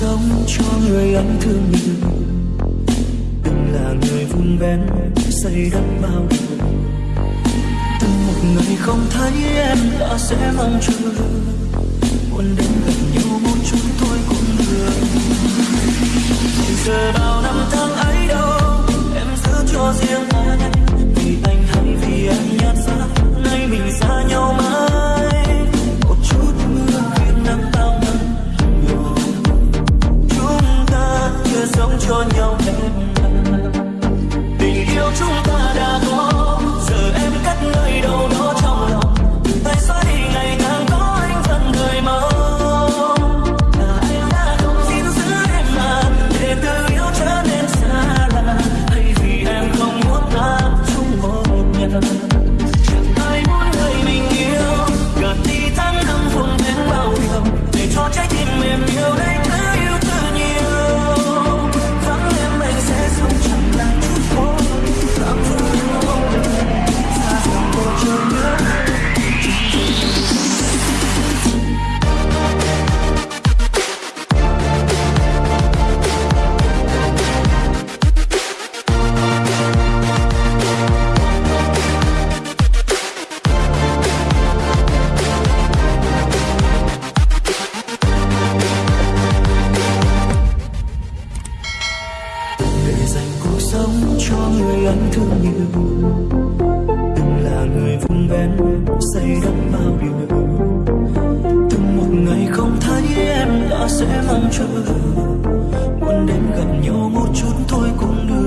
sống cho người anh thương mình. Từng là người vun vén xây đắp bao điều. Từng một ngày không thấy em đã sẽ mong chờ muốn đến gần nhau một chút thôi cũng được. don't you ta sẽ mong chờ, muốn đến gần nhau một chút thôi cũng được.